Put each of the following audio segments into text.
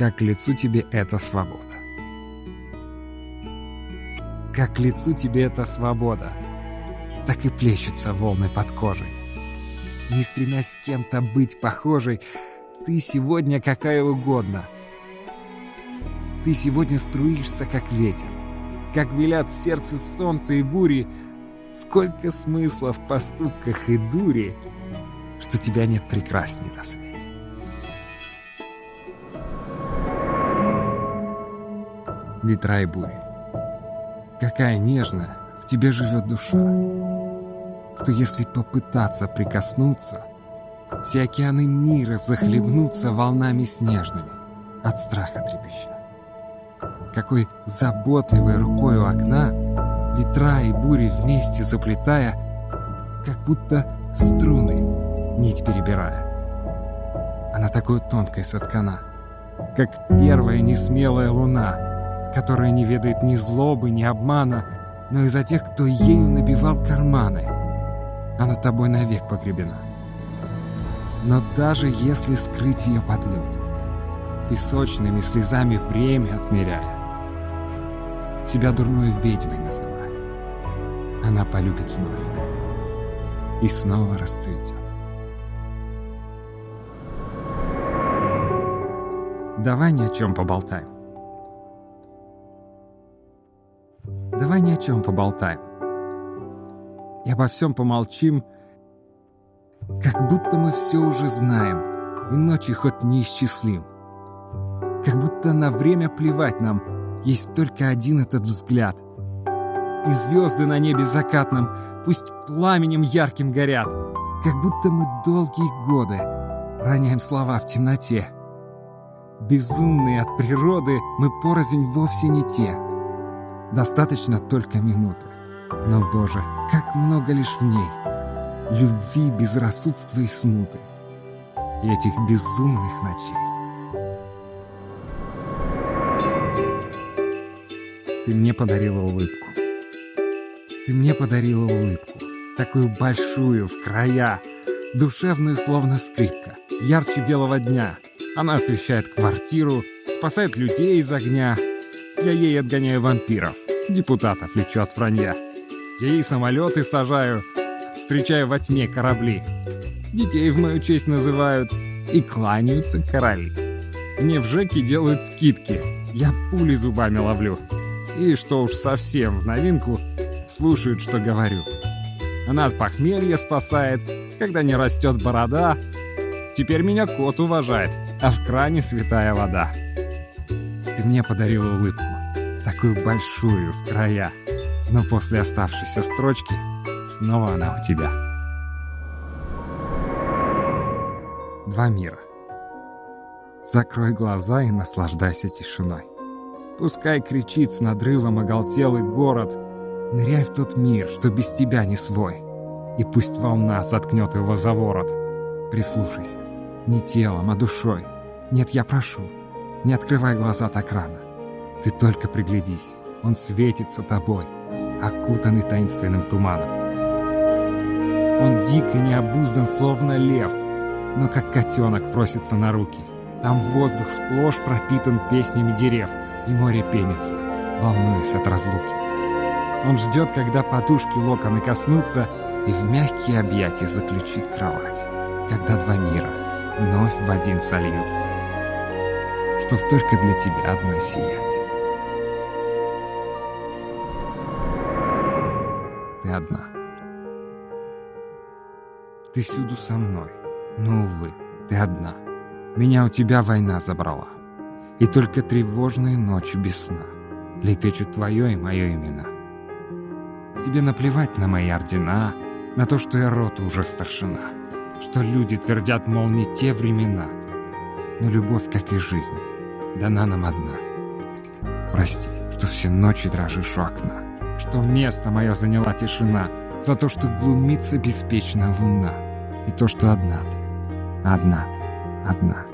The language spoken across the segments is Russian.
как к лицу тебе эта свобода. Как к лицу тебе эта свобода, так и плещутся волны под кожей. Не стремясь с кем-то быть похожей, ты сегодня какая угодно. Ты сегодня струишься, как ветер. Как велят в сердце солнце и бури, Сколько смысла в поступках и дури, Что тебя нет прекрасней на свете. Ветра и бури. Какая нежная в тебе живет душа, Что если попытаться прикоснуться, Все океаны мира захлебнутся волнами снежными, От страха трепеща. Какой заботливой рукой у окна Ветра и бури вместе заплетая, Как будто струны, нить перебирая. Она такой тонкой соткана, Как первая несмелая луна, Которая не ведает ни злобы, ни обмана, Но из-за тех, кто ею набивал карманы. Она тобой навек погребена. Но даже если скрыть ее под лед, Песочными слезами время отмеряя, Себя дурной ведьмой называя, она полюбит вновь и снова расцветет. Давай ни о чем поболтаем. Давай ни о чем поболтаем. И обо всем помолчим, как будто мы все уже знаем, и ночи хоть неисчислим. Как будто на время плевать нам, есть только один этот взгляд — и звезды на небе закатном пусть пламенем ярким горят, как будто мы долгие годы роняем слова в темноте. Безумные от природы мы порознь вовсе не те. Достаточно только минуты. Но, Боже, как много лишь в ней любви, безрассудства и смуты. И этих безумных ночей. Ты мне подарила улыбку. Ты мне подарила улыбку, такую большую, в края, душевную, словно скрипка, ярче белого дня. Она освещает квартиру, спасает людей из огня. Я ей отгоняю вампиров, депутатов лечу от вранья. Я ей самолеты сажаю, встречаю во тьме корабли. Детей в мою честь называют и кланяются короли. Мне в ЖЭКе делают скидки, я пули зубами ловлю. И что уж совсем в новинку, слушают, что говорю. Она от похмелья спасает, когда не растет борода. Теперь меня кот уважает, а в кране святая вода. Ты мне подарила улыбку, такую большую в края. Но после оставшейся строчки снова она у тебя. Два мира. Закрой глаза и наслаждайся тишиной. Пускай кричит с надрывом оголтелый город — Ныряй в тот мир, что без тебя не свой. И пусть волна заткнет его за ворот. Прислушайся. Не телом, а душой. Нет, я прошу. Не открывай глаза так рано. Ты только приглядись. Он светится тобой, окутанный таинственным туманом. Он дик и необуздан, словно лев, но как котенок просится на руки. Там воздух сплошь пропитан песнями дерев, и море пенится, волнуясь от разлуки. Он ждет, когда подушки локоны коснутся, и в мягкие объятия заключит кровать, когда два мира вновь в один сольются, чтоб только для тебя одной сиять. Ты одна. Ты всюду со мной, но, увы, ты одна. Меня у тебя война забрала, и только тревожные ночи без сна лепечут твое и мое имена. Тебе наплевать на мои ордена, на то, что я роту уже старшина, что люди твердят, мол, не те времена. Но любовь, как и жизнь, дана нам одна. Прости, что все ночи дрожишь у окна, что место мое заняла тишина, за то, что глумится беспечная луна, и то, что одна ты, одна ты, одна.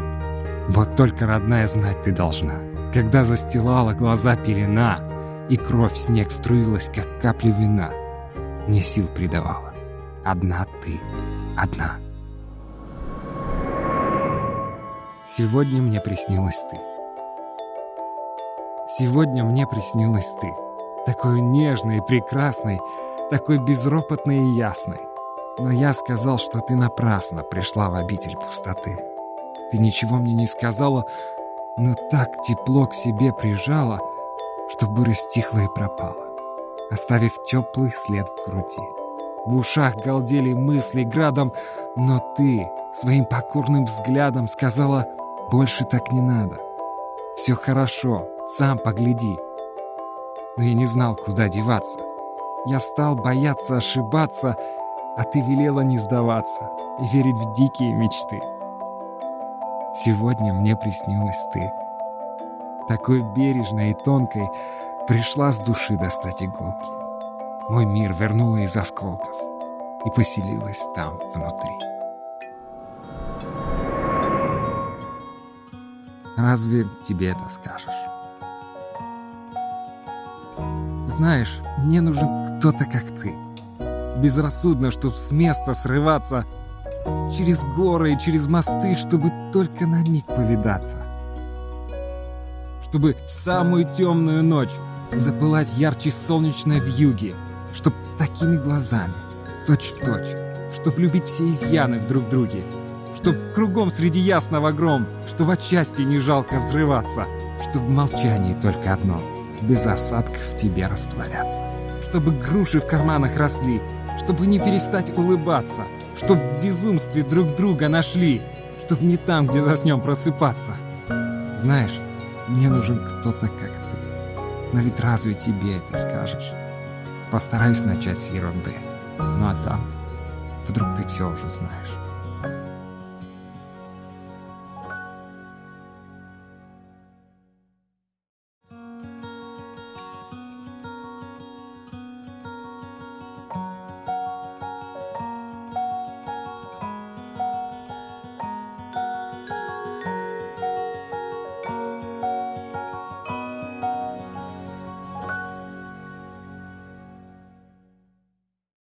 Вот только, родная, знать ты должна, когда застилала глаза пелена — и кровь снег струилась, как капли вина. Мне сил придавала. Одна ты, одна. Сегодня мне приснилась ты. Сегодня мне приснилась ты. Такой нежный и прекрасный, такой безропотный и ясный. Но я сказал, что ты напрасно пришла в обитель пустоты. Ты ничего мне не сказала, но так тепло к себе прижала, что буря стихла и пропала, оставив теплый след в груди. В ушах галдели мысли градом, но ты своим покорным взглядом сказала, больше так не надо. Все хорошо, сам погляди. Но я не знал, куда деваться. Я стал бояться ошибаться, а ты велела не сдаваться и верить в дикие мечты. Сегодня мне приснилась ты. Такой бережной и тонкой пришла с души достать иголки. Мой мир вернула из осколков и поселилась там внутри. Разве тебе это скажешь? Знаешь, мне нужен кто-то, как ты. Безрассудно, чтоб с места срываться через горы и через мосты, чтобы только на миг повидаться. Чтобы в самую темную ночь запылать ярче солнечной вьюги, чтоб с такими глазами, точь в точь, чтоб любить все изъяны в друг друге, чтоб кругом среди ясного гром, чтоб от счастья не жалко взрываться, чтоб в молчании только одно — без осадков в тебе растворяться, чтобы груши в карманах росли, чтобы не перестать улыбаться, чтоб в безумстве друг друга нашли, чтоб не там, где заснем просыпаться. Знаешь, мне нужен кто-то, как ты. Но ведь разве тебе это скажешь? Постараюсь начать с ерунды. Ну а там, вдруг ты все уже знаешь.